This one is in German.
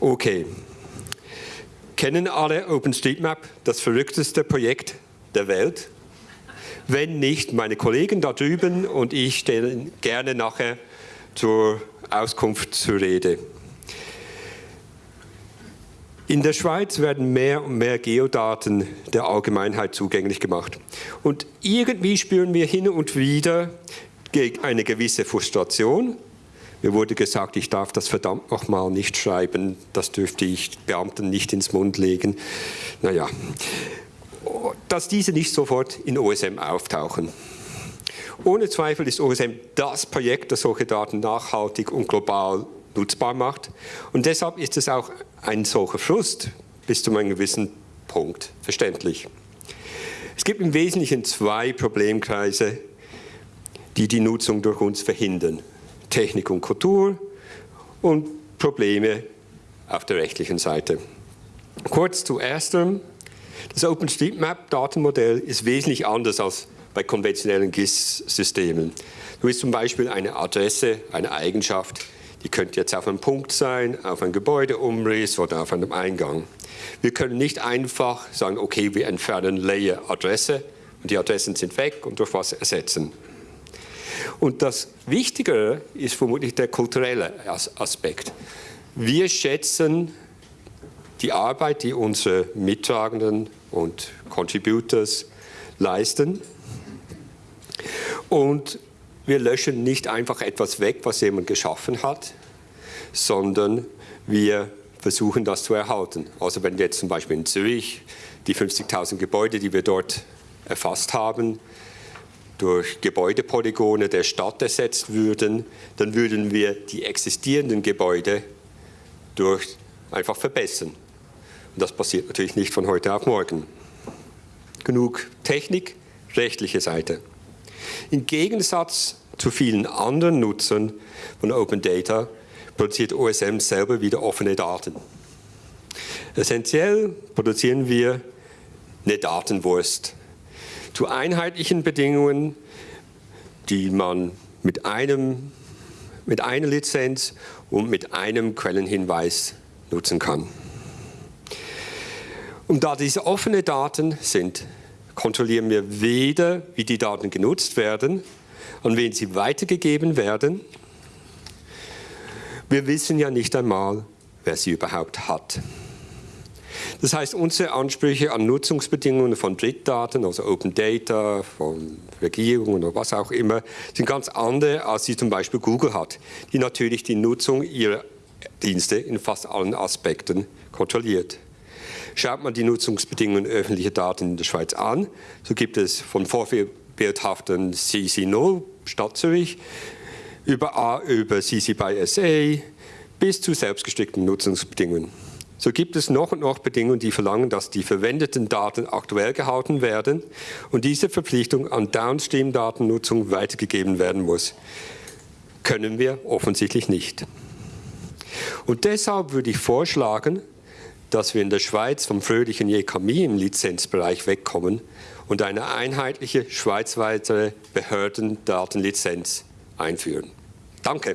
Okay. Kennen alle OpenStreetMap, das verrückteste Projekt der Welt? Wenn nicht, meine Kollegen da drüben und ich stellen gerne nachher zur Auskunft zur Rede. In der Schweiz werden mehr und mehr Geodaten der Allgemeinheit zugänglich gemacht. Und irgendwie spüren wir hin und wieder eine gewisse Frustration. Mir wurde gesagt, ich darf das verdammt nochmal nicht schreiben, das dürfte ich Beamten nicht ins Mund legen. Naja, dass diese nicht sofort in OSM auftauchen. Ohne Zweifel ist OSM das Projekt, das solche Daten nachhaltig und global nutzbar macht. Und deshalb ist es auch ein solcher Frust bis zu einem gewissen Punkt verständlich. Es gibt im Wesentlichen zwei Problemkreise, die die Nutzung durch uns verhindern. Technik und Kultur und Probleme auf der rechtlichen Seite. Kurz zu erstem. Das OpenStreetMap-Datenmodell ist wesentlich anders als bei konventionellen GIS-Systemen. Du ist zum Beispiel eine Adresse, eine Eigenschaft, die könnte jetzt auf einem Punkt sein, auf einem Gebäudeumriss oder auf einem Eingang. Wir können nicht einfach sagen, okay, wir entfernen Layer Adresse und die Adressen sind weg und durch was ersetzen. Und das Wichtigere ist vermutlich der kulturelle Aspekt. Wir schätzen die Arbeit, die unsere Mittragenden und Contributors leisten. Und wir löschen nicht einfach etwas weg, was jemand geschaffen hat, sondern wir versuchen das zu erhalten. Also wenn jetzt zum Beispiel in Zürich die 50.000 Gebäude, die wir dort erfasst haben, durch Gebäudepolygone der Stadt ersetzt würden, dann würden wir die existierenden Gebäude durch einfach verbessern. Und das passiert natürlich nicht von heute auf morgen. Genug Technik, rechtliche Seite. Im Gegensatz zu vielen anderen Nutzern von Open Data produziert OSM selber wieder offene Daten. Essentiell produzieren wir eine Datenwurst zu einheitlichen Bedingungen, die man mit, einem, mit einer Lizenz und mit einem Quellenhinweis nutzen kann. Und da diese offene Daten sind, kontrollieren wir weder, wie die Daten genutzt werden, an wen sie weitergegeben werden. Wir wissen ja nicht einmal, wer sie überhaupt hat. Das heißt, unsere Ansprüche an Nutzungsbedingungen von Drittdaten, also Open Data, von Regierungen oder was auch immer, sind ganz andere, als sie zum Beispiel Google hat, die natürlich die Nutzung ihrer Dienste in fast allen Aspekten kontrolliert. Schaut man die Nutzungsbedingungen öffentlicher Daten in der Schweiz an, so gibt es von vorbildhaften CC0 Stadt Zürich über, A, über CC by SA bis zu selbstgestrickten Nutzungsbedingungen. So gibt es noch und noch Bedingungen, die verlangen, dass die verwendeten Daten aktuell gehalten werden und diese Verpflichtung an Downstream-Datennutzung weitergegeben werden muss. Können wir offensichtlich nicht. Und deshalb würde ich vorschlagen, dass wir in der Schweiz vom fröhlichen JKMI im Lizenzbereich wegkommen und eine einheitliche schweizweite Behördendatenlizenz einführen. Danke.